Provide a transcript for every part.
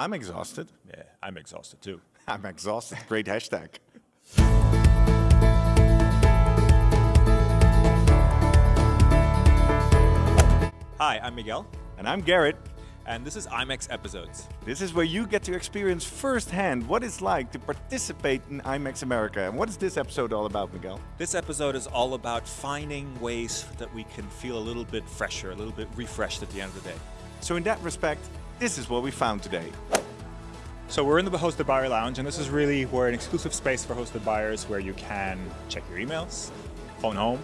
I'm exhausted. Yeah, I'm exhausted too. I'm exhausted. Great hashtag. Hi, I'm Miguel, And I'm Garrett. and this is IMEX Episodes. This is where you get to experience firsthand what it's like to participate in IMEX America. And what is this episode all about, Miguel? This episode is all about finding ways that we can feel a little bit fresher, a little bit refreshed at the end of the day. So, in that respect, this is what we found today. So we're in the Hosted Buyer Lounge, and this is really where an exclusive space for hosted buyers where you can check your emails, phone home,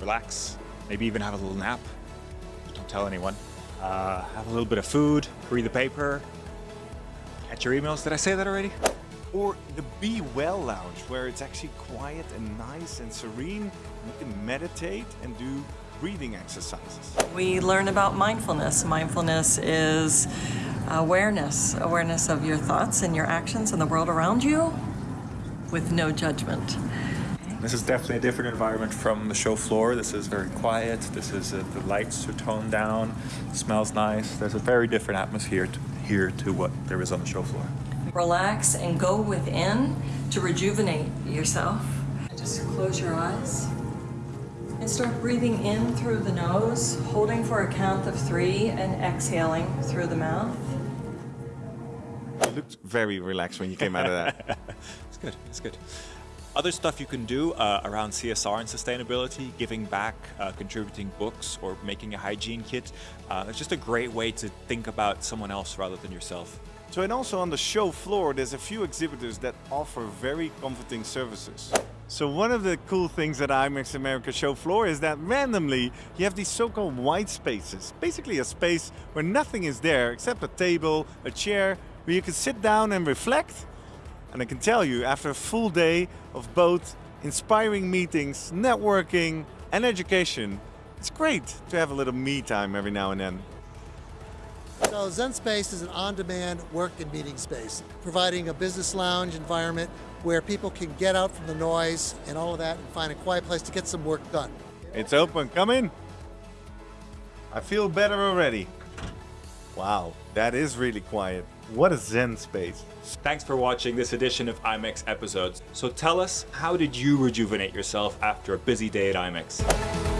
relax, maybe even have a little nap. Don't tell anyone. Uh, have a little bit of food, read the paper, catch your emails. Did I say that already? Or the Be Well Lounge, where it's actually quiet and nice and serene. You can meditate and do breathing exercises. We learn about mindfulness. Mindfulness is awareness, awareness of your thoughts and your actions and the world around you with no judgment. This is definitely a different environment from the show floor. This is very quiet. This is uh, the lights are toned down. smells nice. There's a very different atmosphere to, here to what there is on the show floor. Relax and go within to rejuvenate yourself. Just close your eyes and start breathing in through the nose, holding for a count of three and exhaling through the mouth. You looked very relaxed when you came out of that. It's good. It's good. Other stuff you can do uh, around CSR and sustainability, giving back, uh, contributing books, or making a hygiene kit. Uh, it's just a great way to think about someone else rather than yourself. So, and also on the show floor, there's a few exhibitors that offer very comforting services. So one of the cool things at IMEX America show floor is that randomly you have these so-called white spaces. Basically a space where nothing is there except a table, a chair, where you can sit down and reflect. And I can tell you, after a full day of both inspiring meetings, networking, and education, it's great to have a little me time every now and then. So Zen Space is an on-demand work and meeting space, providing a business lounge environment where people can get out from the noise and all of that and find a quiet place to get some work done. It's open, come in. I feel better already. Wow, that is really quiet. What a Zen space. Thanks for watching this edition of IMEX Episodes. So tell us, how did you rejuvenate yourself after a busy day at IMEX?